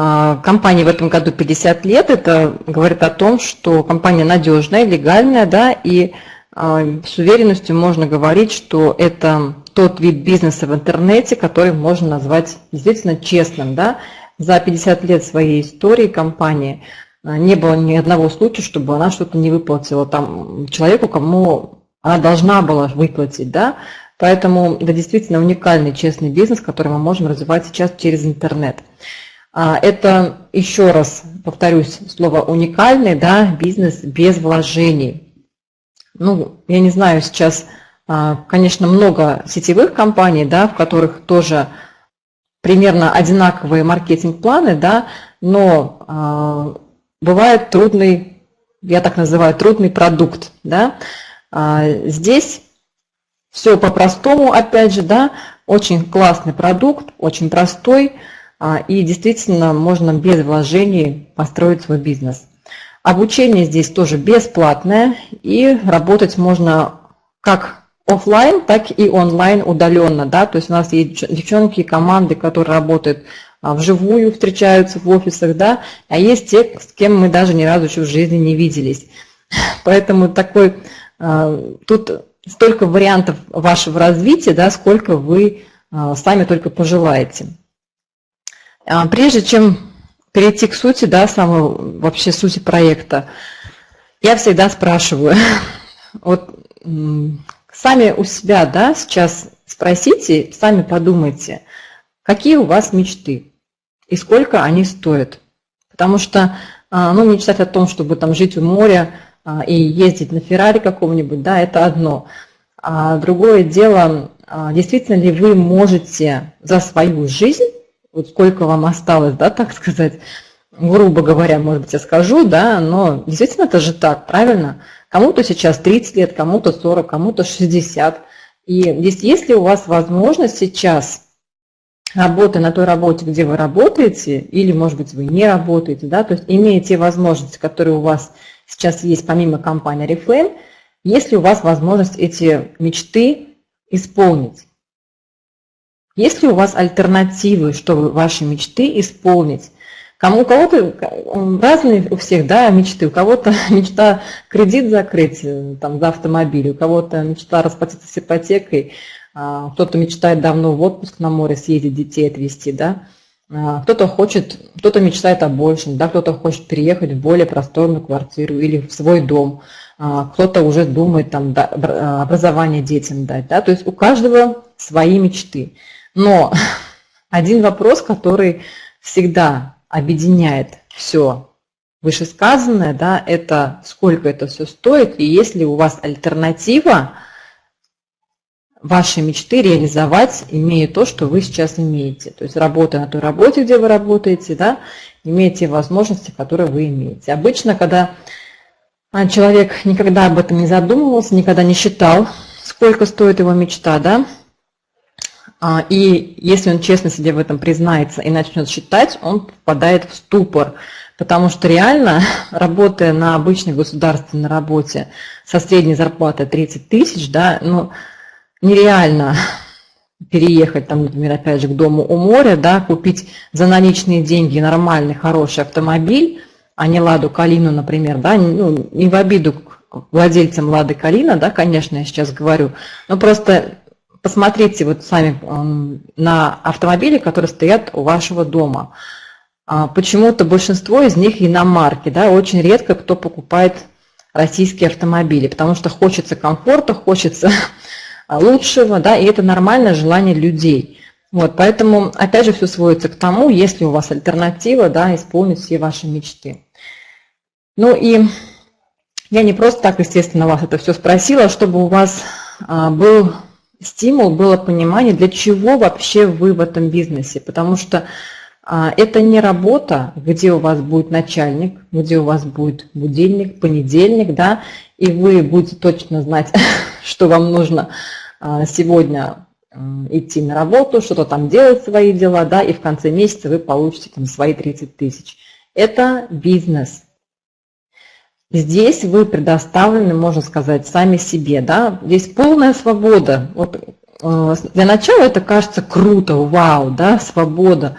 а, компании в этом году 50 лет. Это говорит о том, что компания надежная, легальная, да, и а, с уверенностью можно говорить, что это тот вид бизнеса в интернете, который можно назвать действительно честным. Да? За 50 лет своей истории компании а, не было ни одного случая, чтобы она что-то не выплатила там человеку, кому она должна была выплатить. Да? Поэтому это действительно уникальный честный бизнес, который мы можем развивать сейчас через интернет. А, это, еще раз повторюсь, слово уникальный, да, бизнес без вложений. Ну, я не знаю, сейчас а, конечно, много сетевых компаний, да, в которых тоже примерно одинаковые маркетинг-планы, да, но э, бывает трудный, я так называю, трудный продукт. Да. Здесь все по-простому, опять же, да, очень классный продукт, очень простой, и действительно можно без вложений построить свой бизнес. Обучение здесь тоже бесплатное, и работать можно как офлайн, так и онлайн удаленно. Да? То есть у нас есть девчонки, команды, которые работают а, вживую, встречаются в офисах, да, а есть те, с кем мы даже ни разу еще в жизни не виделись. Поэтому такой, а, тут столько вариантов вашего развития, да, сколько вы а, сами только пожелаете. Прежде чем перейти к сути, да, самой вообще сути проекта, я всегда спрашиваю, вот сами у себя да, сейчас спросите, сами подумайте, какие у вас мечты и сколько они стоят. Потому что а, ну, мечтать о том, чтобы там жить у моря а, и ездить на Феррари каком-нибудь, да, это одно. А другое дело, а, действительно ли вы можете за свою жизнь, вот сколько вам осталось, да, так сказать, грубо говоря, может быть, я скажу, да, но действительно это же так, правильно? Кому-то сейчас 30 лет, кому-то 40, кому-то 60. И здесь, если у вас возможность сейчас работы на той работе, где вы работаете, или, может быть, вы не работаете, да, то есть имея те возможности, которые у вас сейчас есть помимо компании Reflame, если у вас возможность эти мечты исполнить. Есть ли у вас альтернативы, чтобы ваши мечты исполнить? Кому, у кого-то разные у всех да, мечты. У кого-то мечта кредит закрыть э, там, за автомобиль, у кого-то мечта расплатиться с ипотекой, а, кто-то мечтает давно в отпуск на море съездить, детей отвезти, да. А, кто-то хочет, кто-то мечтает о большем, да, кто-то хочет переехать в более просторную квартиру или в свой дом, а, кто-то уже думает там образование детям дать, да, то есть у каждого свои мечты. Но один вопрос, который всегда объединяет все вышесказанное, да, это сколько это все стоит, и если у вас альтернатива, ваши мечты реализовать, имея то, что вы сейчас имеете. То есть работая на той работе, где вы работаете, да, имеете возможности, которые вы имеете. Обычно, когда а, человек никогда об этом не задумывался, никогда не считал, сколько стоит его мечта, да, и если он честно себе в этом признается и начнет считать, он попадает в ступор. Потому что реально, работая на обычной государственной работе со средней зарплатой 30 тысяч, да, ну, нереально переехать, там, например, опять же, к дому у моря, да, купить за наличные деньги нормальный, хороший автомобиль, а не Ладу Калину, например, да, ну, не в обиду владельцам Лады Калина, да, конечно, я сейчас говорю, но просто посмотрите вот сами на автомобили, которые стоят у вашего дома. А, почему-то большинство из них иномарки, да, очень редко кто покупает российские автомобили, потому что хочется комфорта, хочется лучшего, да, и это нормальное желание людей. Вот, поэтому, опять же, все сводится к тому, если у вас альтернатива, да, исполнить все ваши мечты. Ну и я не просто так, естественно, вас это все спросила, а чтобы у вас а, был стимул, было понимание, для чего вообще вы в этом бизнесе. Потому что а, это не работа, где у вас будет начальник, где у вас будет будильник, понедельник, да, и вы будете точно знать, что вам нужно а, сегодня идти на работу, что-то там делать свои дела, да, и в конце месяца вы получите там свои 30 тысяч. Это бизнес. Здесь вы предоставлены, можно сказать, сами себе. Да? Здесь полная свобода. Вот, э, для начала это кажется круто, вау, да, свобода.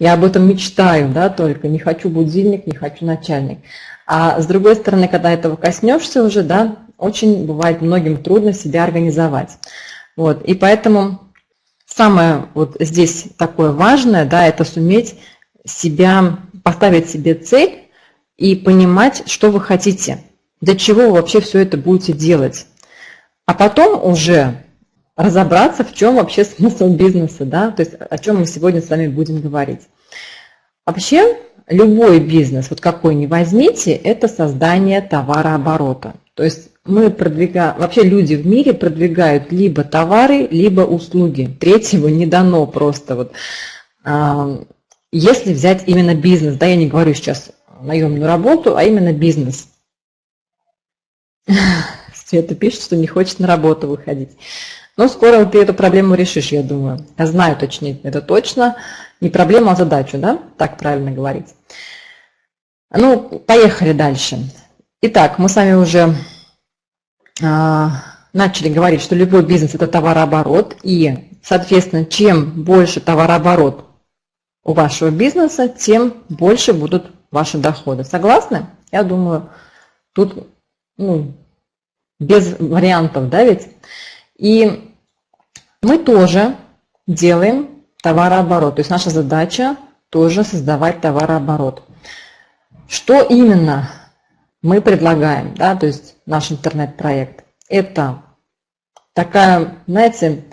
я об этом мечтаю, да, только не хочу будильник, не хочу начальник. А с другой стороны, когда этого коснешься уже, да, очень бывает многим трудно себя организовать. Вот, и поэтому самое вот здесь такое важное, да, это суметь себя, поставить себе цель и понимать, что вы хотите, для чего вы вообще все это будете делать. А потом уже разобраться, в чем вообще смысл бизнеса, да, то есть о чем мы сегодня с вами будем говорить. Вообще, любой бизнес, вот какой ни возьмите, это создание товарооборота. То есть мы продвигаем, вообще люди в мире продвигают либо товары, либо услуги. Третьего не дано просто. Вот. Если взять именно бизнес, да, я не говорю сейчас наемную работу, а именно бизнес. Света пишет, что не хочет на работу выходить. Но скоро ты эту проблему решишь, я думаю. Я знаю точнее, это точно. Не проблема, а задачу, да? Так правильно говорить. Ну, поехали дальше. Итак, мы с вами уже э, начали говорить, что любой бизнес – это товарооборот. И, соответственно, чем больше товарооборот у вашего бизнеса, тем больше будут ваши доходы. Согласны? Я думаю, тут ну, без вариантов, да ведь? И мы тоже делаем товарооборот. То есть наша задача тоже создавать товарооборот. Что именно мы предлагаем, да, то есть наш интернет-проект? Это такая, знаете,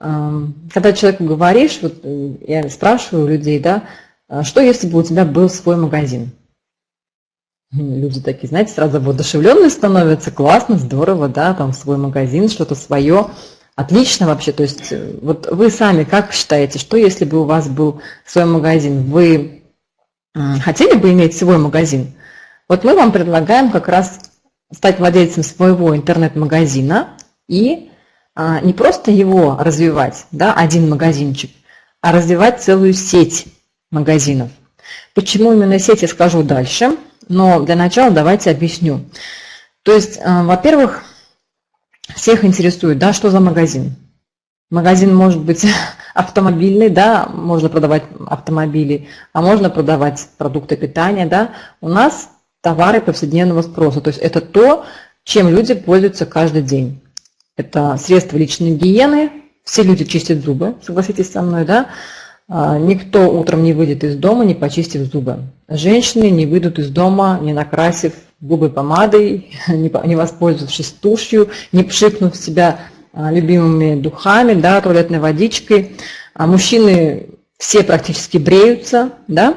эм, когда человеку говоришь, вот э, я спрашиваю людей, да, «А что если бы у тебя был свой магазин? Люди такие, знаете, сразу воодушевленные становятся, классно, здорово, да, там свой магазин, что-то свое. Отлично вообще, то есть э, вот вы сами как считаете, что если бы у вас был свой магазин, вы хотели бы иметь свой магазин? Вот мы вам предлагаем как раз стать владельцем своего интернет-магазина и а, не просто его развивать, да, один магазинчик, а развивать целую сеть магазинов. Почему именно сеть, я скажу дальше, но для начала давайте объясню. То есть, э, во-первых, всех интересует, да, что за магазин. Магазин может быть автомобильный, да, можно продавать автомобили, а можно продавать продукты питания, да. У нас товары повседневного спроса, то есть это то, чем люди пользуются каждый день. Это средства личной гигиены, все люди чистят зубы, согласитесь со мной, да, никто утром не выйдет из дома, не почистив зубы. Женщины не выйдут из дома, не накрасив губы помадой, не воспользовавшись тушью, не пшикнув себя а, любимыми духами, да, туалетной водичкой. А мужчины все практически бреются, да.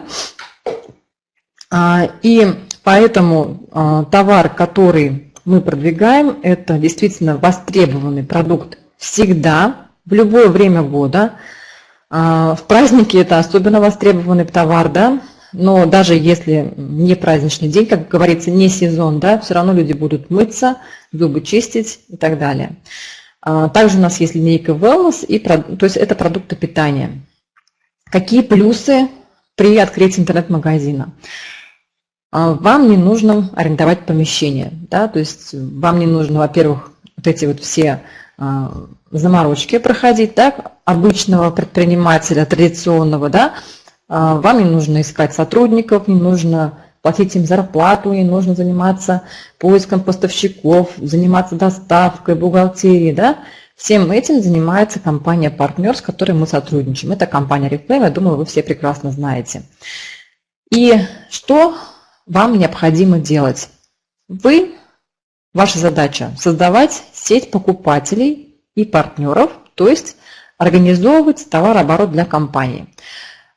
И поэтому товар, который мы продвигаем, это действительно востребованный продукт всегда, в любое время года – а, в праздники это особенно востребованный товар, да, но даже если не праздничный день, как говорится, не сезон, да, все равно люди будут мыться, зубы чистить и так далее. А, также у нас есть линейка Wellness, и, то есть это продукты питания. Какие плюсы при открытии интернет-магазина? А, вам не нужно арендовать помещение, да, то есть вам не нужно, во-первых, вот эти вот все заморочки проходить, так, обычного предпринимателя, традиционного, да, а, вам не нужно искать сотрудников, не нужно платить им зарплату, не нужно заниматься поиском поставщиков, заниматься доставкой, бухгалтерией, да. Всем этим занимается компания партнер, с которой мы сотрудничаем. Это компания Reflame, я думаю, вы все прекрасно знаете. И что вам необходимо делать? Вы, ваша задача создавать сеть покупателей и партнеров, то есть организовывать товарооборот для компании.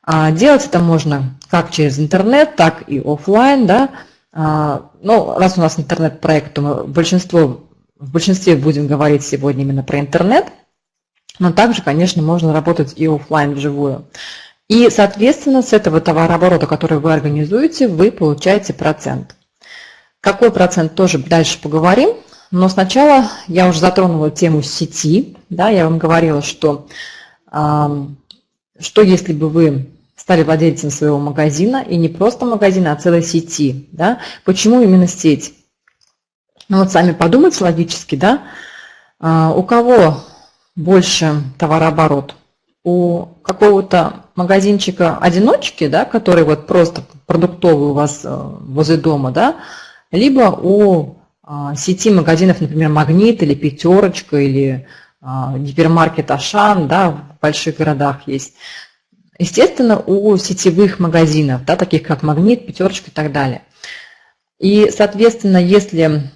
А, делать это можно как через интернет, так и офлайн. Да? А, ну, раз у нас интернет-проект, то мы большинство, в большинстве будем говорить сегодня именно про интернет, но также, конечно, можно работать и офлайн вживую. И, соответственно, с этого товарооборота, который вы организуете, вы получаете процент. Какой процент, тоже дальше поговорим. Но сначала я уже затронула тему сети. Да, я вам говорила, что, что если бы вы стали владельцем своего магазина, и не просто магазина, а целой сети. Да? Почему именно сеть? Ну вот сами подумайте логически, да? А, у кого больше товарооборот? У какого-то магазинчика одиночки, да, который вот просто продуктовый у вас э, возле дома, да, либо у сети магазинов, например, Магнит или Пятерочка или а, гипермаркет Ашан, да, в больших городах есть. Естественно, у сетевых магазинов, да, таких как Магнит, Пятерочка и так далее. И, соответственно, если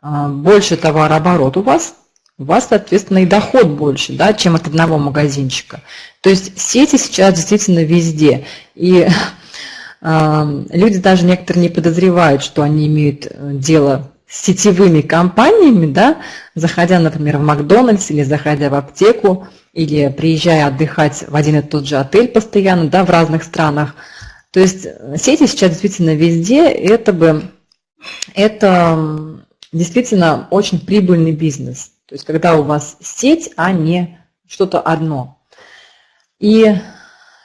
а, больше товарооборот у вас, у вас, соответственно, и доход больше, да, чем от одного магазинчика. То есть сети сейчас действительно везде. И люди даже некоторые не подозревают, что они имеют э, дело с сетевыми компаниями, да, заходя, например, в Макдональдс или заходя в аптеку, или приезжая отдыхать в один и тот же отель постоянно, да, в разных странах. То есть э, сети сейчас действительно везде, это бы, это действительно очень прибыльный бизнес. То есть когда у вас сеть, а не что-то одно. И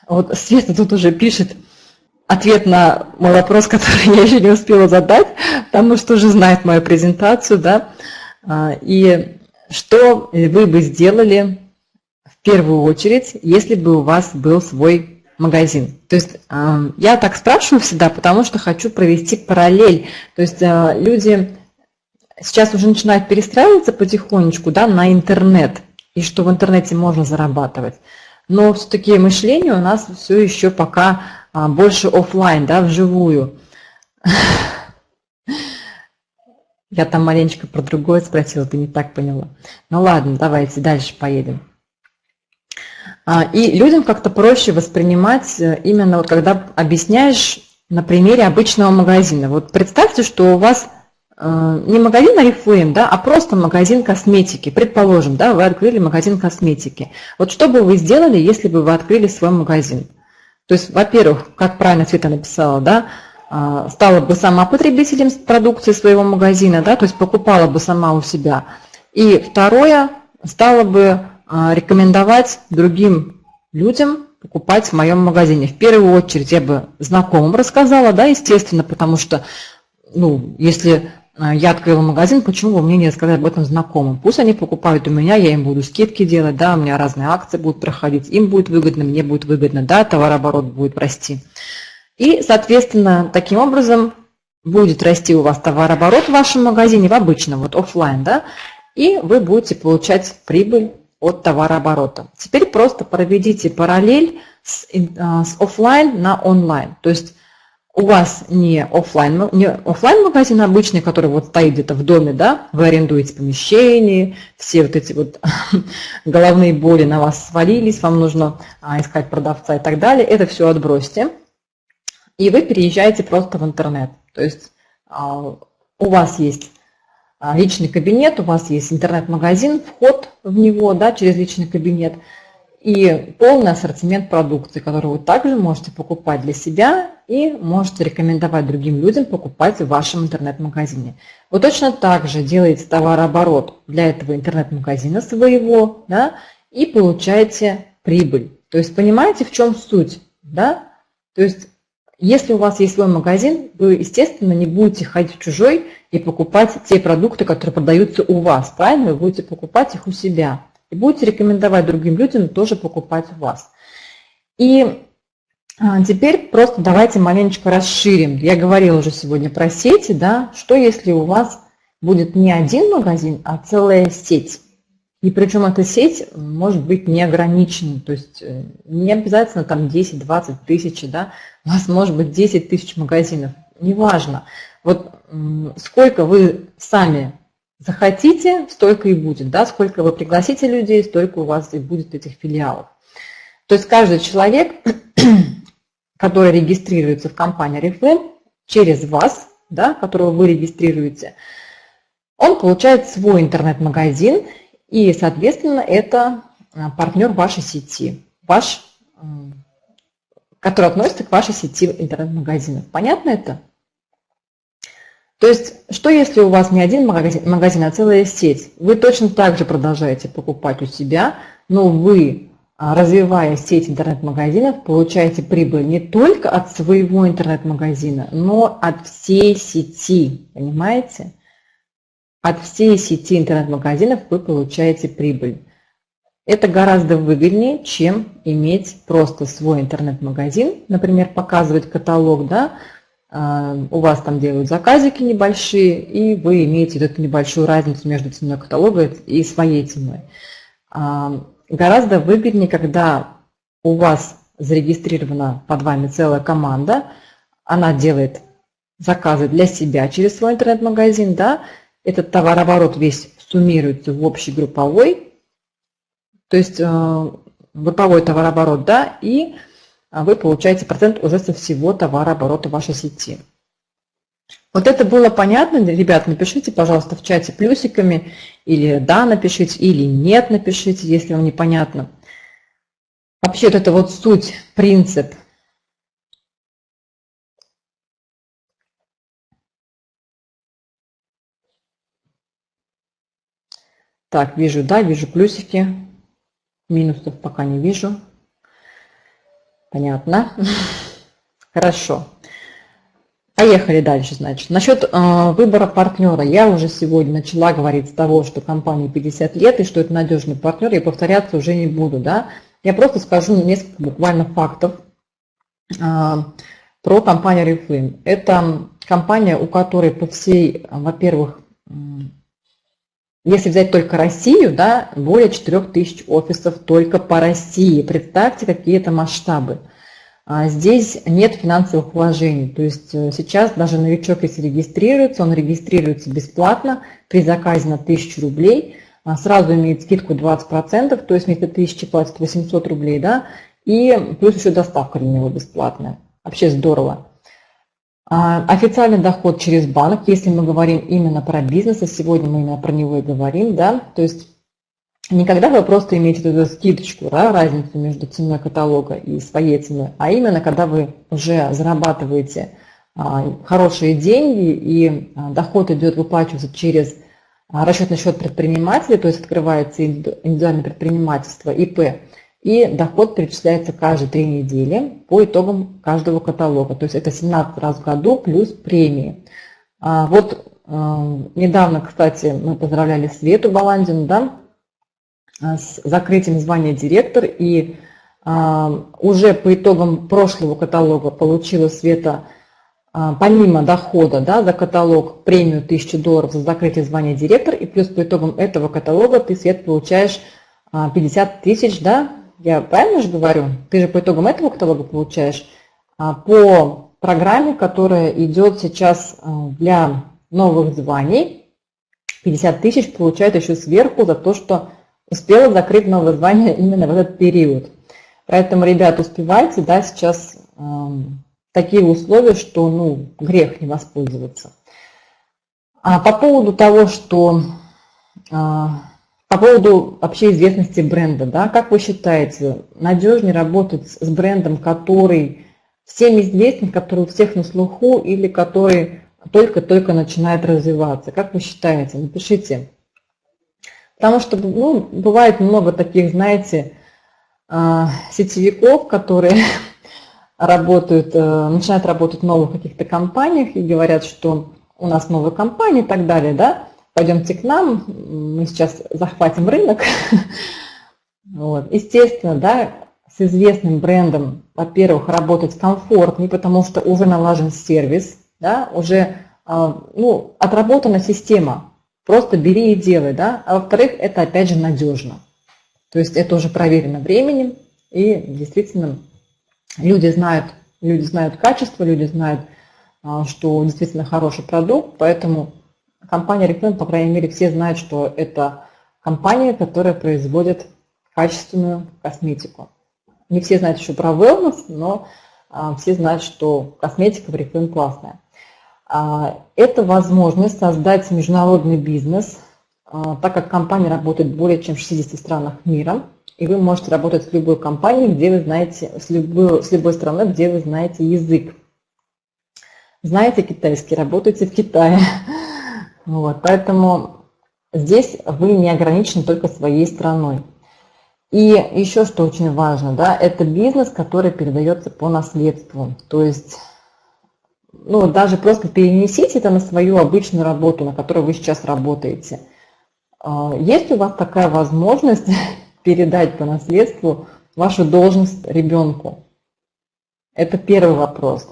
вот Света тут уже пишет ответ на мой вопрос, который я еще не успела задать, потому что уже знает мою презентацию, да. А, и что вы бы сделали в первую очередь, если бы у вас был свой магазин. То есть а, я так спрашиваю всегда, потому что хочу провести параллель. То есть а, люди сейчас уже начинают перестраиваться потихонечку да, на интернет, и что в интернете можно зарабатывать. Но все-таки мышление у нас все еще пока больше офлайн, да, вживую. Я там маленечко про другое спросила, ты не так поняла. Ну ладно, давайте дальше поедем. А, и людям как-то проще воспринимать э, именно вот когда объясняешь на примере обычного магазина. Вот представьте, что у вас Э, не магазин Oriflame, да, а просто магазин косметики. Предположим, да, вы открыли магазин косметики. Вот что бы вы сделали, если бы вы открыли свой магазин? То есть, во-первых, как правильно Света написала, да, э, стала бы сама потребителем продукции своего магазина, да, то есть покупала бы сама у себя. И второе, стала бы э, рекомендовать другим людям покупать в моем магазине. В первую очередь я бы знакомым рассказала, да, естественно, потому что, ну, если а, я открыла магазин, почему бы мне не рассказать об этом знакомым? Пусть они покупают у меня, я им буду скидки делать, да, у меня разные акции будут проходить, им будет выгодно, мне будет выгодно, да, товарооборот будет расти. И, соответственно, таким образом будет расти у вас товарооборот в вашем магазине, в обычном, вот офлайн, да, и вы будете получать прибыль от товарооборота. Теперь просто проведите параллель с, а, с офлайн на онлайн. То есть у вас не офлайн, не офлайн магазин обычный, который вот стоит где-то в доме, да, вы арендуете помещение, все вот эти вот головные боли на вас свалились, вам нужно а, искать продавца и так далее, это все отбросьте, и вы переезжаете просто в интернет. То есть а, у вас есть а, личный кабинет, у вас есть интернет-магазин, вход в него да, через личный кабинет – и полный ассортимент продукции, который вы также можете покупать для себя и можете рекомендовать другим людям покупать в вашем интернет-магазине. Вы точно так же делаете товарооборот для этого интернет-магазина своего да, и получаете прибыль. То есть понимаете, в чем суть? Да? То есть если у вас есть свой магазин, вы, естественно, не будете ходить в чужой и покупать те продукты, которые продаются у вас. Правильно? Вы будете покупать их у себя и будете рекомендовать другим людям тоже покупать у вас. И а, теперь просто давайте маленечко расширим. Я говорила уже сегодня про сети, да, что если у вас будет не один магазин, а целая сеть. И причем эта сеть может быть неограниченной, то есть э, не обязательно там 10-20 тысяч, да, у вас может быть 10 тысяч магазинов, неважно. Вот сколько вы сами захотите, столько и будет. Да? Сколько вы пригласите людей, столько у вас и будет этих филиалов. То есть каждый человек, который регистрируется в компании Reflame, через вас, да, которого вы регистрируете, он получает свой интернет-магазин, и, соответственно, это а, партнер вашей сети, ваш, который относится к вашей сети интернет-магазинов. Понятно это? То есть, что если у вас не один магазин, магазин, а целая сеть? Вы точно так же продолжаете покупать у себя, но вы, а, развивая сеть интернет-магазинов, получаете прибыль не только от своего интернет-магазина, но от всей сети, понимаете? От всей сети интернет-магазинов вы получаете прибыль. Это гораздо выгоднее, чем иметь просто свой интернет-магазин, например, показывать каталог, да, у вас там делают заказики небольшие, и вы имеете эту небольшую разницу между ценой каталога и своей ценой. А, гораздо выгоднее, когда у вас зарегистрирована под вами целая команда, она делает заказы для себя через свой интернет-магазин, да, этот товарооборот весь суммируется в общий групповой, то есть э, групповой товарооборот, да, и вы получаете процент уже со всего товарооборота вашей сети. Вот это было понятно, ребят, напишите, пожалуйста, в чате плюсиками, или да, напишите, или нет, напишите, если вам непонятно. Вообще вот это вот суть, принцип. Так, вижу, да, вижу плюсики. Минусов пока не вижу. Понятно. Хорошо. Поехали дальше, значит. Насчет э, выбора партнера. Я уже сегодня начала говорить с того, что компании 50 лет и что это надежный партнер. Я повторяться уже не буду, да. Я просто скажу несколько буквально фактов э, про компанию Reflame. Это компания, у которой по всей, во-первых, если взять только Россию, да, более 4000 офисов только по России. Представьте, какие это масштабы. А здесь нет финансовых вложений. То есть э, сейчас даже новичок, если регистрируется, он регистрируется бесплатно при заказе на 1000 рублей, а сразу имеет скидку 20%, то есть вместо 1000 платит 800 рублей, да, и плюс еще доставка для него бесплатная. Вообще здорово. А, официальный доход через банк, если мы говорим именно про бизнес, и сегодня мы именно про него и говорим, да, то есть никогда вы просто имеете эту скидочку, да, разницу между ценой каталога и своей ценой, а именно когда вы уже зарабатываете а, хорошие деньги и а, доход идет выплачиваться через расчетный счет предпринимателя, то есть открывается индивидуальное предпринимательство, ИП, и доход перечисляется каждые три недели по итогам каждого каталога. То есть это 17 раз в году плюс премии. А вот э, недавно, кстати, мы поздравляли Свету Баландину да, с закрытием звания директор. И э, уже по итогам прошлого каталога получила Света э, помимо дохода да, за каталог премию 1000 долларов за закрытие звания директор. И плюс по итогам этого каталога ты, Свет, получаешь 50 тысяч да, я правильно же говорю? Ты же по итогам этого каталога получаешь а, по программе, которая идет сейчас а, для новых званий. 50 тысяч получает еще сверху за то, что успела закрыть новое звание именно в этот период. Поэтому, ребят, успевайте, да, сейчас э, такие условия, что, ну, грех не воспользоваться. А по поводу того, что по поводу вообще известности бренда, да, как вы считаете, надежнее работать с брендом, который всем известен, который у всех на слуху или который только-только начинает развиваться? Как вы считаете? Напишите. Потому что ну, бывает много таких, знаете, а, сетевиков, которые работают, э, начинают работать в новых каких-то компаниях и говорят, что у нас новая компания и так далее, да, пойдемте к нам, мы сейчас захватим рынок. Вот. Естественно, да, с известным брендом, во-первых, работать комфортнее, потому что уже налажен сервис, да, уже а, ну, отработана система. Просто бери и делай. Да? А во-вторых, это опять же надежно. То есть это уже проверено временем, и действительно люди знают, люди знают качество, люди знают, а, что действительно хороший продукт, поэтому компания Reflame, по крайней мере, все знают, что это компания, которая производит качественную косметику. Не все знают еще про wellness, но а, все знают, что косметика в Reflame классная. А, это возможность создать международный бизнес, а, так как компания работает более чем в 60 странах мира, и вы можете работать с любой компанией, где вы знаете, с любой, с любой страной, где вы знаете язык. Знаете китайский, работаете в Китае, Вот, поэтому здесь вы не ограничены только своей страной. И еще что очень важно, да, это бизнес, который передается по наследству. То есть, ну, даже просто перенесите это на свою обычную работу, на которой вы сейчас работаете. А, есть у вас такая возможность передать по наследству вашу должность ребенку? Это первый вопрос.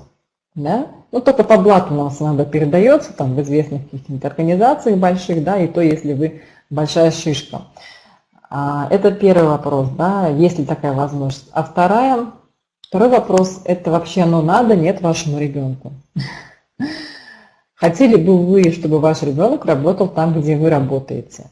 Да? Ну, только по блату у нас иногда передается, там, в известных каких-нибудь организациях больших, да, и то, если вы большая шишка. А, это первый вопрос, да, есть ли такая возможность. А вторая, второй вопрос, это вообще оно надо, нет вашему ребенку. Хотели бы вы, чтобы ваш ребенок работал там, где вы работаете?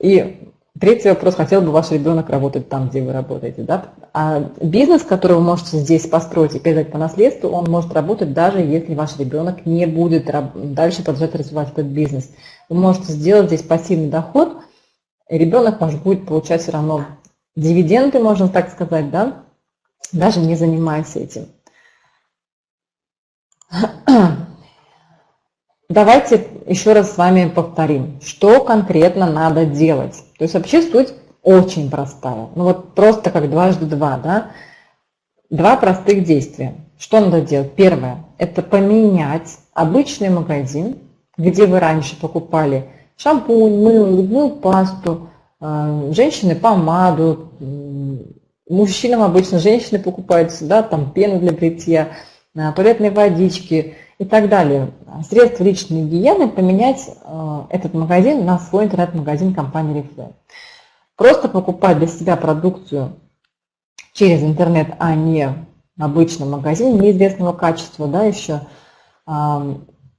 И третий вопрос, хотел бы ваш ребенок работать там, где вы работаете. Да? А бизнес, который вы можете здесь построить и передать по наследству, он может работать даже если ваш ребенок не будет дальше продолжать развивать этот бизнес. Вы можете сделать здесь пассивный доход, и ребенок может будет получать все равно дивиденды, можно так сказать, да? даже не занимаясь этим. Давайте еще раз с вами повторим, что конкретно надо делать. То есть вообще суть очень простая. Ну вот просто как дважды два, да? Два простых действия. Что надо делать? Первое – это поменять обычный магазин, где вы раньше покупали шампунь, мыло, зубную пасту, э, женщины помаду, мужчинам обычно женщины покупают сюда там пену для бритья, э, туалетные водички – и так далее. Средства личной гигиены поменять э, этот магазин на свой интернет-магазин компании Reflame. Просто покупать для себя продукцию через интернет, а не в обычном магазине неизвестного качества, да, еще.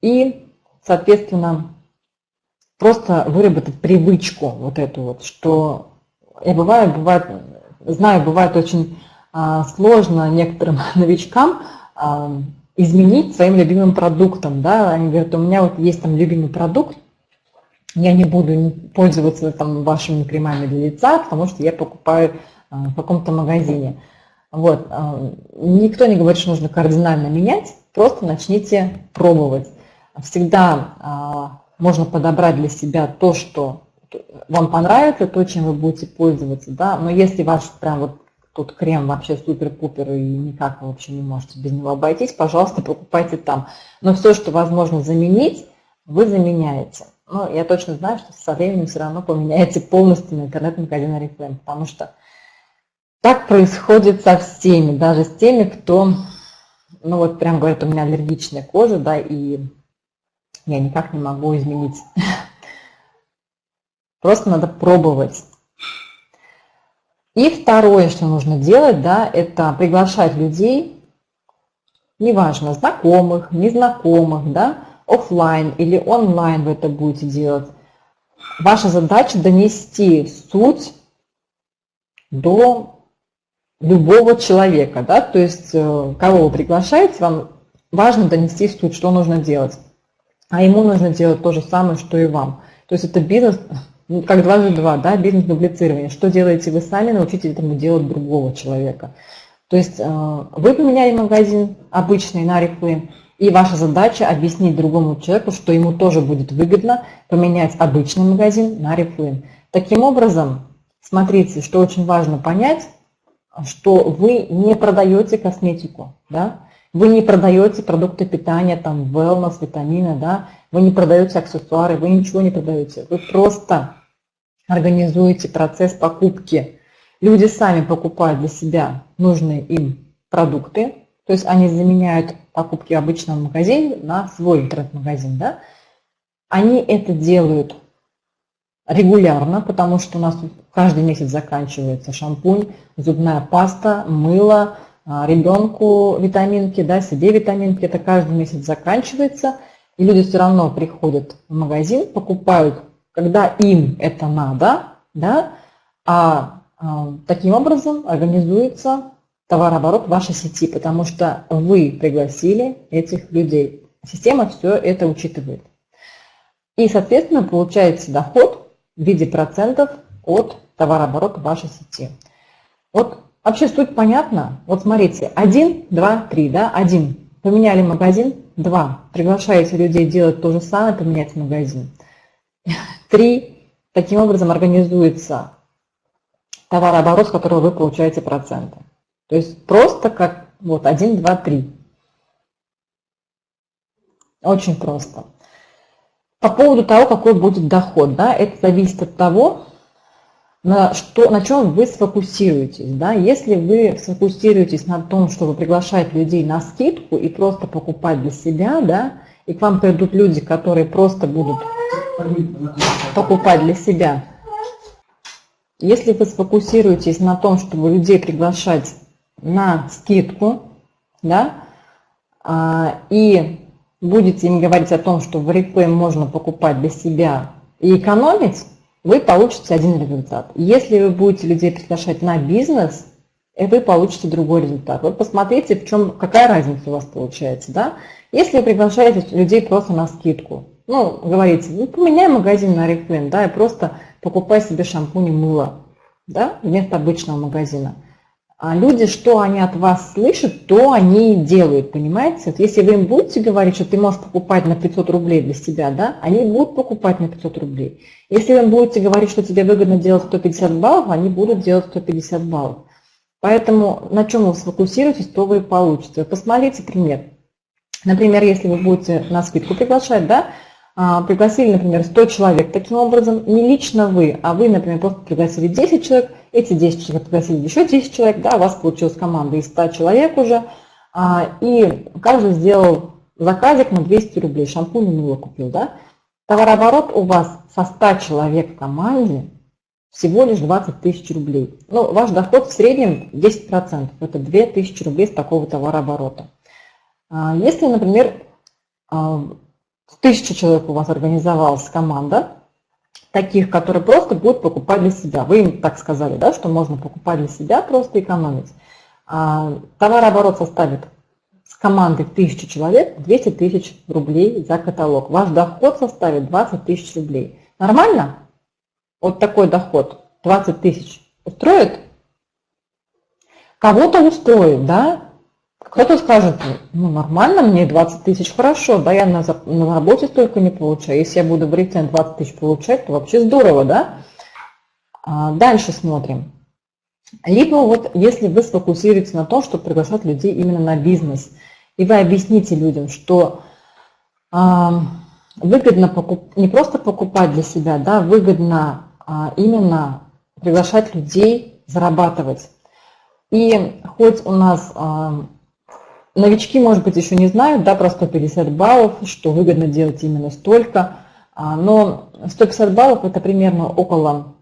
И, соответственно, просто выработать привычку вот эту вот, что я бываю, бывает, знаю, бывает очень а, сложно некоторым новичкам изменить своим любимым продуктом. Да? Они говорят, у меня вот есть там любимый продукт, я не буду пользоваться там вашими кремами для лица, потому что я покупаю а, в каком-то магазине. Вот. А, никто не говорит, что нужно кардинально менять, просто начните пробовать. Всегда а, можно подобрать для себя то, что вам понравится, то, чем вы будете пользоваться. Да? Но если ваш прям вот Тут крем вообще супер-пупер, и никак вы вообще не можете без него обойтись. Пожалуйста, покупайте там. Но все, что возможно заменить, вы заменяете. Но я точно знаю, что со временем все равно поменяете полностью на интернет-магазин Oriflame, потому что так происходит со всеми, даже с теми, кто, ну вот прям говорит, у меня аллергичная кожа, да, и я никак не могу изменить. Просто надо пробовать. И второе, что нужно делать, да, это приглашать людей, неважно, знакомых, незнакомых, да, офлайн или онлайн вы это будете делать. Ваша задача донести суть до любого человека, да, то есть э, кого вы приглашаете, вам важно донести суть, что нужно делать. А ему нужно делать то же самое, что и вам. То есть это бизнес ну, как дважды два, да, бизнес-дублицирование. Что делаете вы сами, научите этому делать другого человека. То есть э, вы поменяли магазин обычный на Reflame, и ваша задача объяснить другому человеку, что ему тоже будет выгодно поменять обычный магазин на Reflame. Таким образом, смотрите, что очень важно понять, что вы не продаете косметику, да? вы не продаете продукты питания, там, wellness, витамины, да? вы не продаете аксессуары, вы ничего не продаете. Вы просто организуете процесс покупки. Люди сами покупают для себя нужные им продукты, то есть они заменяют покупки в обычном магазине на свой интернет-магазин. Да? Они это делают регулярно, потому что у нас каждый месяц заканчивается шампунь, зубная паста, мыло, а, ребенку витаминки, да, себе витаминки, это каждый месяц заканчивается, и люди все равно приходят в магазин, покупают когда им это надо, да, а, а таким образом организуется товарооборот вашей сети, потому что вы пригласили этих людей. Система все это учитывает. И, соответственно, получаете доход в виде процентов от товарооборота вашей сети. Вот вообще суть понятна. Вот смотрите, 1, 2, 3, да, 1. Поменяли магазин, 2. Приглашаете людей делать то же самое, поменять магазин. Три, таким образом организуется товарооборот, с которого вы получаете проценты. То есть просто как вот 1, 2, 3. Очень просто. По поводу того, какой будет доход, да, это зависит от того, на, что, на чем вы сфокусируетесь. Да? Если вы сфокусируетесь на том, чтобы приглашать людей на скидку и просто покупать для себя, да, и к вам придут люди, которые просто будут покупать для себя. Если вы сфокусируетесь на том, чтобы людей приглашать на скидку, да, а, и будете им говорить о том, что в Oriflame можно покупать для себя и экономить, вы получите один результат. Если вы будете людей приглашать на бизнес, вы получите другой результат. Вот посмотрите, в чем, какая разница у вас получается. Да? Если вы приглашаете людей просто на скидку, ну, говорите, ну, поменяй магазин на Oriflame, да, и просто покупай себе шампунь и мыло, да, вместо обычного магазина. А люди, что они от вас слышат, то они и делают, понимаете? Вот если вы им будете говорить, что ты можешь покупать на 500 рублей для себя, да, они будут покупать на 500 рублей. Если вы им будете говорить, что тебе выгодно делать 150 баллов, они будут делать 150 баллов. Поэтому на чем вы сфокусируетесь, то вы получите. Посмотрите пример. Например, если вы будете на скидку приглашать, да, пригласили, например, 100 человек. Таким образом, не лично вы, а вы, например, просто пригласили 10 человек, эти 10 человек пригласили еще 10 человек, да, у вас получилась команда из 100 человек уже, а, и каждый сделал заказик на 200 рублей, шампунь и мыло купил, да. Товарооборот у вас со 100 человек в команде всего лишь 20 тысяч рублей. Ну, ваш доход в среднем 10%, это 2000 рублей с такого товарооборота. А, если, например, тысяча человек у вас организовалась команда, таких, которые просто будут покупать для себя. Вы им так сказали, да, что можно покупать для себя, просто экономить. А, товарооборот составит с командой 1000 человек 200 тысяч рублей за каталог. Ваш доход составит 20 тысяч рублей. Нормально? Вот такой доход, 20 тысяч, устроит? Кого-то устроит, да? Кто-то скажет, ну нормально, мне 20 тысяч хорошо, да, я на, на работе столько не получаю. Если я буду в рецен 20 тысяч получать, то вообще здорово, да? А дальше смотрим. Либо вот если вы сфокусируетесь на том, чтобы приглашать людей именно на бизнес, и вы объясните людям, что а, выгодно покуп, не просто покупать для себя, да, выгодно а, именно приглашать людей зарабатывать. И хоть у нас а, Новички, может быть, еще не знают, да, про 150 баллов, что выгодно делать именно столько. А, но 150 баллов это примерно около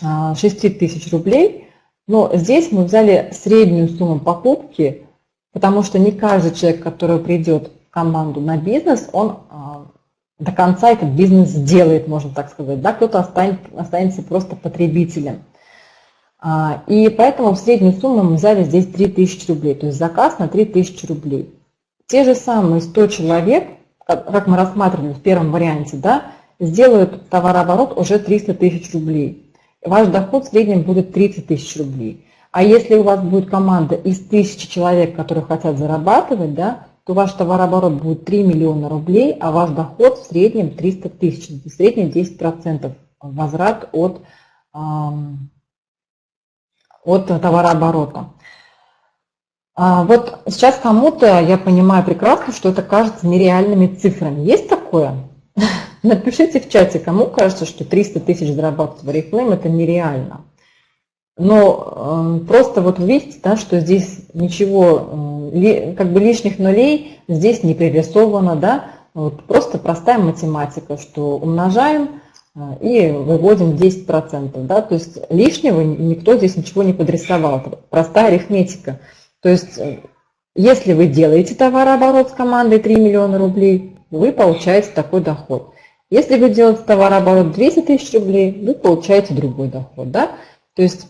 6 а, тысяч рублей. Но здесь мы взяли среднюю сумму покупки, потому что не каждый человек, который придет в команду на бизнес, он а, до конца этот бизнес сделает, можно так сказать. Да, кто-то останется просто потребителем. А, и поэтому в среднюю сумму мы взяли здесь 3000 рублей, то есть заказ на 3000 рублей. Те же самые 100 человек, как мы рассматривали в первом варианте, да, сделают товарооборот уже 300 тысяч рублей. Ваш доход в среднем будет 30 тысяч рублей. А если у вас будет команда из тысячи человек, которые хотят зарабатывать, да, то ваш товарооборот будет 3 миллиона рублей, а ваш доход в среднем 300 тысяч. В среднем 10% возврат от от товарооборота. А вот сейчас кому-то, я понимаю прекрасно, что это кажется нереальными цифрами. Есть такое? Напишите в чате, кому кажется, что 300 тысяч зарабатывать в Oriflame это нереально. Но э, просто вот видите, да, что здесь ничего, э, ли, как бы лишних нулей здесь не пририсовано, да, вот просто простая математика, что умножаем и выводим 10%. Да? То есть лишнего никто здесь ничего не подрисовал. Это простая арифметика. То есть э, если вы делаете товарооборот с командой 3 миллиона рублей, вы получаете такой доход. Если вы делаете товарооборот 200 тысяч рублей, вы получаете другой доход. Да? То есть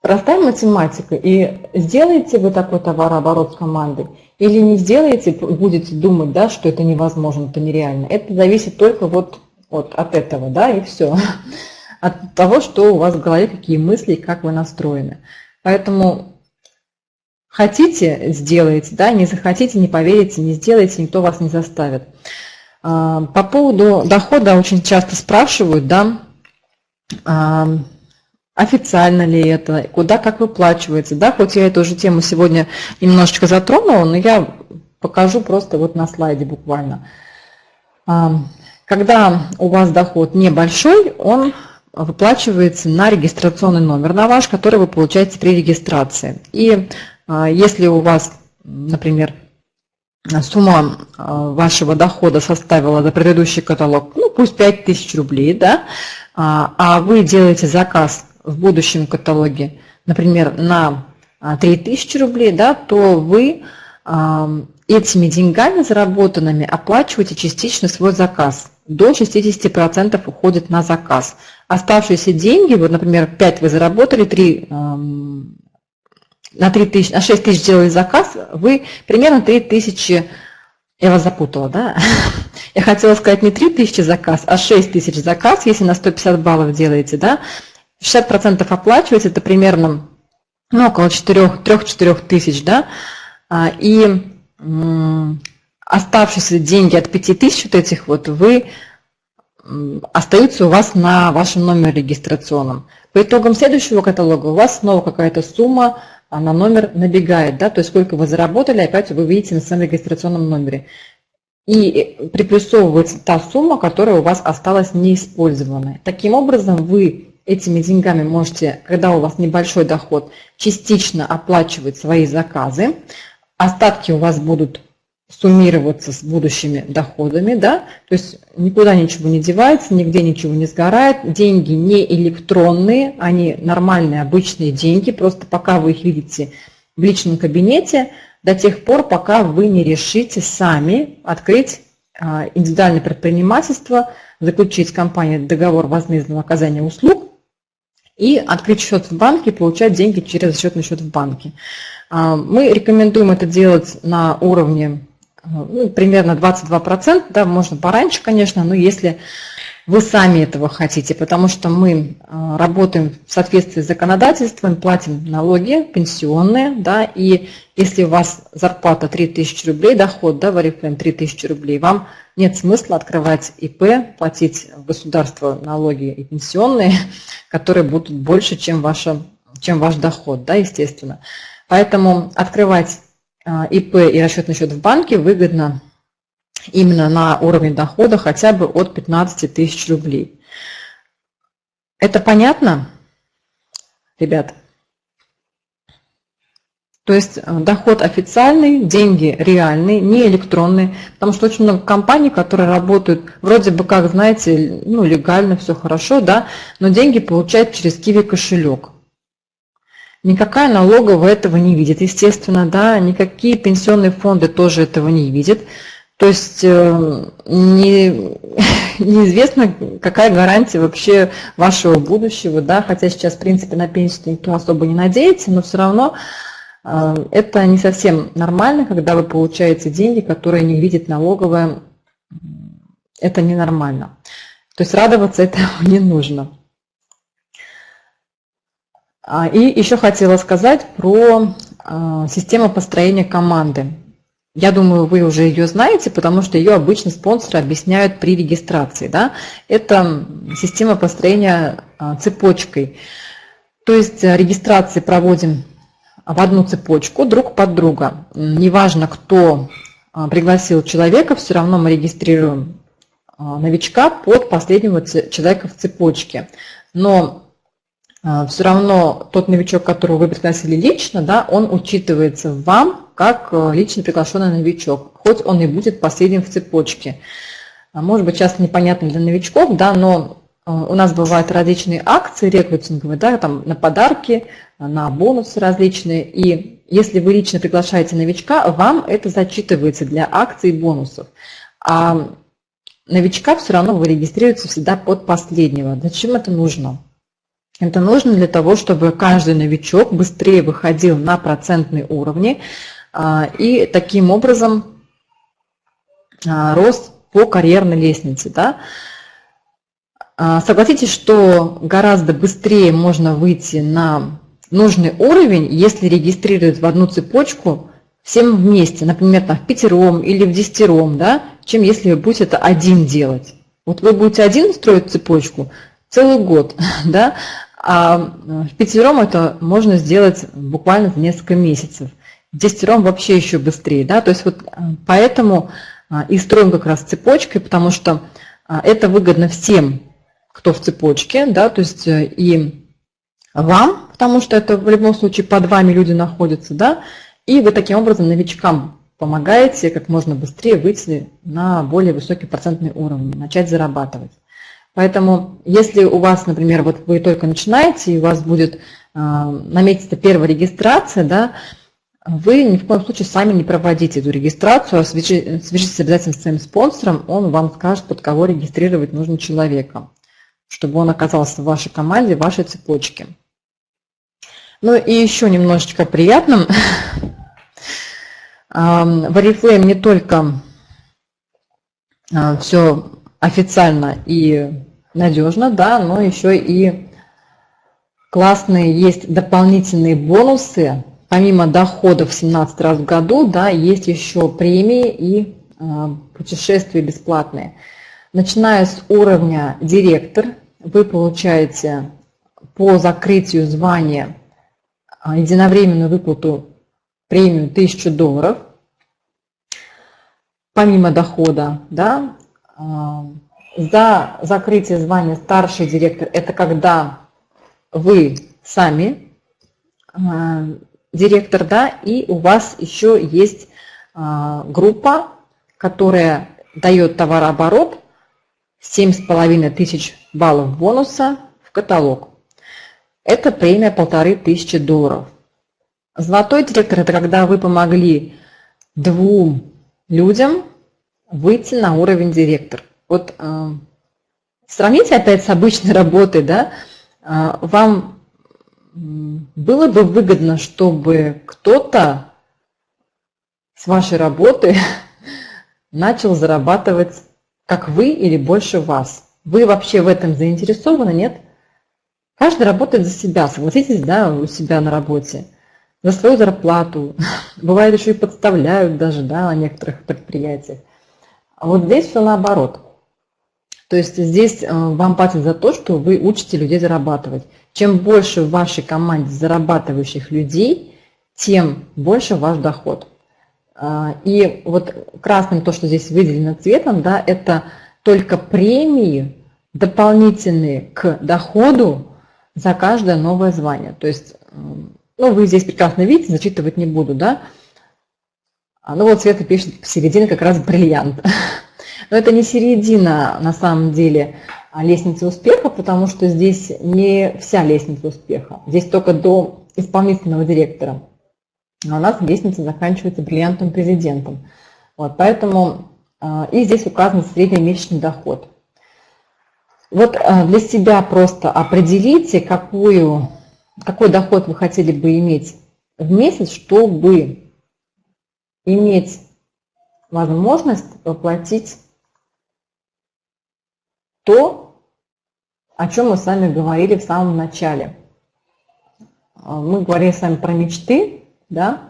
простая математика. И сделаете вы такой товарооборот с командой, или не сделаете, будете думать, да, что это невозможно, это нереально. Это зависит только вот вот от этого, да, и все. От того, что у вас в голове, какие мысли, как вы настроены. Поэтому хотите, сделайте, да, не захотите, не поверите, не сделайте, никто вас не заставит. А, по поводу дохода очень часто спрашивают, да, а, официально ли это, куда как выплачивается, да, хоть я эту же тему сегодня немножечко затронула, но я покажу просто вот на слайде буквально. А, когда у вас доход небольшой, он выплачивается на регистрационный номер на ваш, который вы получаете при регистрации. И если у вас, например, сумма вашего дохода составила за предыдущий каталог, ну пусть 5000 рублей, да, а вы делаете заказ в будущем каталоге, например, на 3000 рублей, да, то вы этими деньгами заработанными оплачиваете частично свой заказ. До 60% уходит на заказ. Оставшиеся деньги, вот, например, 5 вы заработали, 3, на, 3 тысяч, на 6 тысяч сделали заказ, вы примерно 3 тысячи, я вас запутала, да? Я хотела сказать не 3 тысячи заказ, а 6 тысяч заказ, если на 150 баллов делаете, да? 60% оплачиваете, это примерно ну, около 3-4 тысяч, да? А, и оставшиеся деньги от 5000 вот этих вот вы остаются у вас на вашем номере регистрационном. По итогам следующего каталога у вас снова какая-то сумма а, на номер набегает, да, то есть сколько вы заработали, опять вы видите на своем регистрационном номере. И э, приплюсовывается та сумма, которая у вас осталась неиспользованной. Таким образом, вы этими деньгами можете, когда у вас небольшой доход, частично оплачивать свои заказы, остатки у вас будут суммироваться с будущими доходами, да, то есть никуда ничего не девается, нигде ничего не сгорает, деньги не электронные, они нормальные, обычные деньги, просто пока вы их видите в личном кабинете, до тех пор, пока вы не решите сами открыть а, индивидуальное предпринимательство, заключить с компанией договор возмездного оказания услуг и открыть счет в банке получать деньги через расчетный счет в банке. А, мы рекомендуем это делать на уровне ну, примерно 22%, да, можно пораньше, конечно, но если вы сами этого хотите, потому что мы а, работаем в соответствии с законодательством, платим налоги пенсионные, да, и если у вас зарплата 3000 рублей, доход, да, в Oriflame 3000 рублей, вам нет смысла открывать ИП, платить в государство налоги и пенсионные, которые будут больше, чем, ваша, чем ваш доход, да, естественно. Поэтому открывать ИП и расчетный счет в банке выгодно именно на уровне дохода хотя бы от 15 тысяч рублей. Это понятно, ребят? То есть э, доход официальный, деньги реальные, не электронные, потому что очень много компаний, которые работают вроде бы как, знаете, ну, легально, все хорошо, да, но деньги получают через Киви кошелек. Никакая налоговая этого не видит, естественно, да, никакие пенсионные фонды тоже этого не видят. То есть э, не, неизвестно, какая гарантия вообще вашего будущего, да, хотя сейчас, в принципе, на пенсию никто особо не надеется, но все равно э, это не совсем нормально, когда вы получаете деньги, которые не видит налоговая, это ненормально. То есть радоваться этому не нужно. А, и еще хотела сказать про а, систему построения команды. Я думаю, вы уже ее знаете, потому что ее обычно спонсоры объясняют при регистрации. Да? Это система построения а, цепочкой. То есть регистрации проводим в одну цепочку друг под друга. Неважно, кто пригласил человека, все равно мы регистрируем новичка под последнего человека в цепочке. Но все равно тот новичок, которого вы пригласили лично, да, он учитывается вам как э, лично приглашенный новичок, хоть он и будет последним в цепочке. А, может быть, часто непонятно для новичков, да, но э, у нас бывают различные акции рекрутинговые, да, там на подарки, на бонусы различные. И если вы лично приглашаете новичка, вам это зачитывается для акций и бонусов. А новичка все равно вы регистрируете всегда под последнего. Зачем это нужно? Это нужно для того, чтобы каждый новичок быстрее выходил на процентные уровни а, и таким образом а, рос по карьерной лестнице. Да? А, согласитесь, что гораздо быстрее можно выйти на нужный уровень, если регистрировать в одну цепочку всем вместе, например, там, в пятером или в десятером, да, чем если вы будете это один делать. Вот вы будете один строить цепочку целый год, да, а в пятером это можно сделать буквально за несколько месяцев. В десятером вообще еще быстрее. Да? То есть вот э, поэтому а, и строим как раз цепочкой, потому что а, это выгодно всем, кто в цепочке, да, то есть э, и вам, потому что это в любом случае под вами люди находятся, да, и вы таким образом новичкам помогаете как можно быстрее выйти на более высокий процентный уровень, начать зарабатывать. Поэтому, если у вас, например, вот вы только начинаете, и у вас будет э, наметиться первая регистрация, да, вы ни в коем случае сами не проводите эту регистрацию, а свяжитесь обязательно с своим спонсором, он вам скажет, под кого регистрировать нужно человека, чтобы он оказался в вашей команде, в вашей цепочке. Ну и еще немножечко приятным. В Oriflame не только а, все официально и надежно, да, но еще и классные есть дополнительные бонусы. Помимо доходов 17 раз в году, да, есть еще премии и э, путешествия бесплатные. Начиная с уровня директор, вы получаете по закрытию звания а, единовременную выплату премию 1000 долларов, помимо дохода, да, а, за закрытие звания старший директор, это когда вы сами а, директор, да, и у вас еще есть группа, которая дает товарооборот 7,5 тысяч баллов бонуса в каталог. Это премия полторы тысячи долларов. Золотой директор – это когда вы помогли двум людям выйти на уровень директор. Вот э, сравните опять с обычной работой, да, э, вам было бы выгодно, чтобы кто-то с вашей работы начал зарабатывать, как вы или больше вас. Вы вообще в этом заинтересованы, нет? Каждый работает за себя, согласитесь, да, у себя на работе, за свою зарплату. Бывает еще и подставляют даже, да, на некоторых предприятиях. А вот здесь все наоборот. То есть здесь э, вам платят за то, что вы учите людей зарабатывать. Чем больше в вашей команде зарабатывающих людей, тем больше ваш доход. А, и вот красным то, что здесь выделено цветом, да, это только премии дополнительные к доходу за каждое новое звание. То есть, ну, вы здесь прекрасно видите, зачитывать не буду, да. А, ну вот Света пишет, середина как раз бриллиант. Но это не середина, на самом деле, а лестницы успеха, потому что здесь не вся лестница успеха. Здесь только до исполнительного директора. А у нас лестница заканчивается бриллиантом президентом. Вот, поэтому а, и здесь указан среднемесячный доход. Вот э, для себя просто определите, какую, какой доход вы хотели бы иметь в месяц, чтобы иметь возможность воплотить то, о чем мы с вами говорили в самом начале. Э, мы говорили с вами про мечты, да,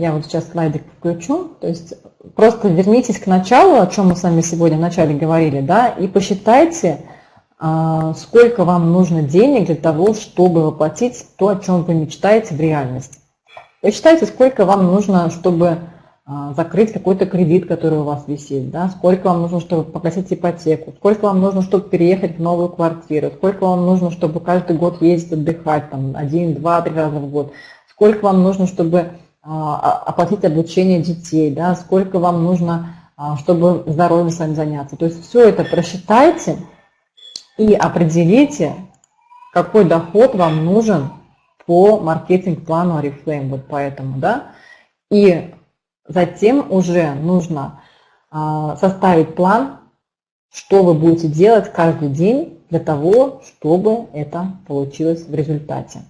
я вот сейчас слайдик включу. То есть просто вернитесь к началу, о чем мы с вами сегодня в начале говорили, да, и посчитайте, а, сколько вам нужно денег для того, чтобы воплотить то, о чем вы мечтаете в реальность. Посчитайте, сколько вам нужно, чтобы а, закрыть какой-то кредит, который у вас висит, да, сколько вам нужно, чтобы погасить ипотеку, сколько вам нужно, чтобы переехать в новую квартиру, сколько вам нужно, чтобы каждый год ездить отдыхать, там, один, два, три раза в год, сколько вам нужно, чтобы а, оплатить обучение детей, да, сколько вам нужно, а, чтобы здоровьем с заняться. То есть все это просчитайте и определите, какой доход вам нужен по маркетинг-плану Oriflame, вот поэтому, да, и затем уже нужно а, составить план, что вы будете делать каждый день для того, чтобы это получилось в результате.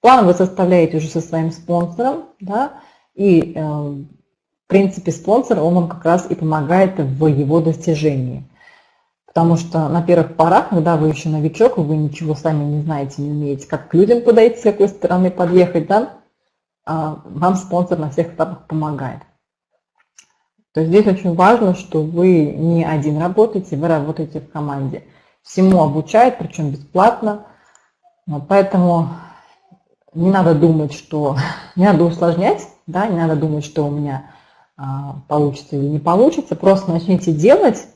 План вы составляете уже со своим спонсором, да, и э, в принципе спонсор, он вам как раз и помогает в его достижении. Потому что на первых порах, когда вы еще новичок, вы ничего сами не знаете, не умеете, как к людям подойти, с какой стороны подъехать, да, вам спонсор на всех этапах помогает. То есть здесь очень важно, что вы не один работаете, вы работаете в команде. Всему обучают, причем бесплатно. Поэтому не надо думать, что не надо усложнять, да, не надо думать, что у меня а, получится или не получится. Просто начните делать,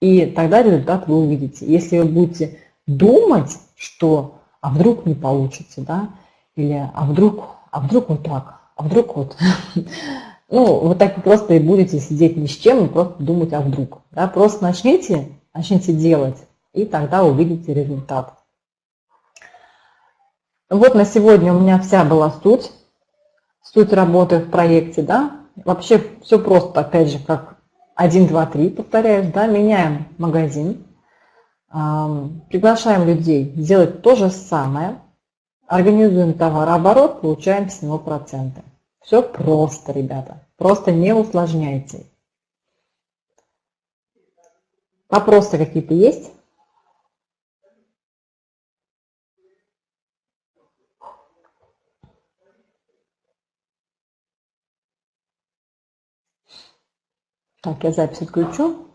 И тогда результат вы увидите. Если вы будете думать, что а вдруг не получится, да, или а вдруг, а вдруг вот так, а вдруг вот, ну, вы так просто и будете сидеть ни с чем и просто думать, а вдруг, да, просто начните, начните делать, и тогда увидите результат. Вот на сегодня у меня вся была суть, суть работы в проекте, да, вообще все просто, опять же, как 1, 2, 3, повторяешь, да, меняем магазин, приглашаем людей делать то же самое, организуем товарооборот, получаем с него проценты. Все просто, ребята, просто не усложняйте. Вопросы какие-то есть? Так, я запись отключу.